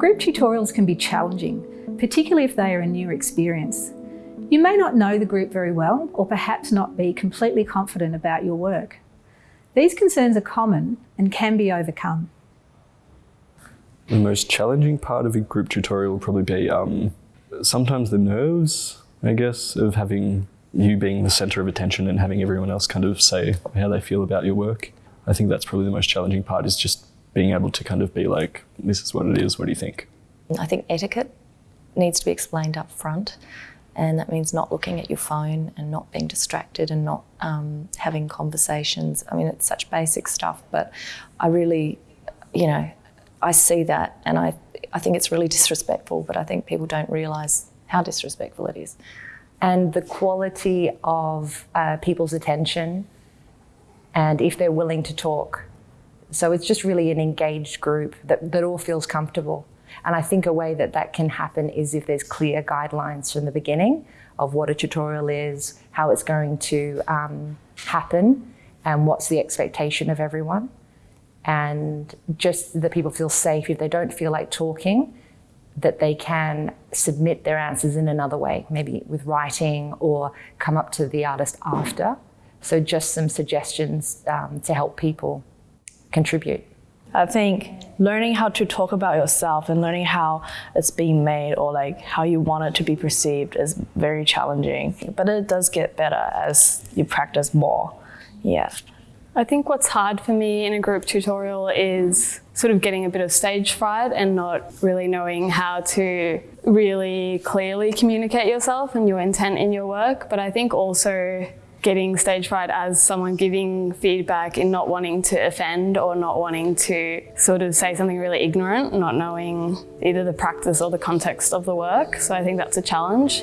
Group tutorials can be challenging, particularly if they are a new experience. You may not know the group very well or perhaps not be completely confident about your work. These concerns are common and can be overcome. The most challenging part of a group tutorial will probably be um, sometimes the nerves, I guess, of having you being the center of attention and having everyone else kind of say how they feel about your work. I think that's probably the most challenging part is just being able to kind of be like, this is what it is, what do you think? I think etiquette needs to be explained up front and that means not looking at your phone and not being distracted and not um, having conversations. I mean, it's such basic stuff, but I really, you know, I see that and I, I think it's really disrespectful, but I think people don't realise how disrespectful it is. And the quality of uh, people's attention and if they're willing to talk. So it's just really an engaged group that, that all feels comfortable. And I think a way that that can happen is if there's clear guidelines from the beginning of what a tutorial is, how it's going to um, happen, and what's the expectation of everyone. And just that people feel safe if they don't feel like talking, that they can submit their answers in another way, maybe with writing or come up to the artist after. So just some suggestions um, to help people contribute. I think learning how to talk about yourself and learning how it's being made or like how you want it to be perceived is very challenging. But it does get better as you practice more. Yeah. I think what's hard for me in a group tutorial is sort of getting a bit of stage fright and not really knowing how to really clearly communicate yourself and your intent in your work. But I think also getting stage fright as someone giving feedback and not wanting to offend or not wanting to sort of say something really ignorant, not knowing either the practice or the context of the work. So I think that's a challenge.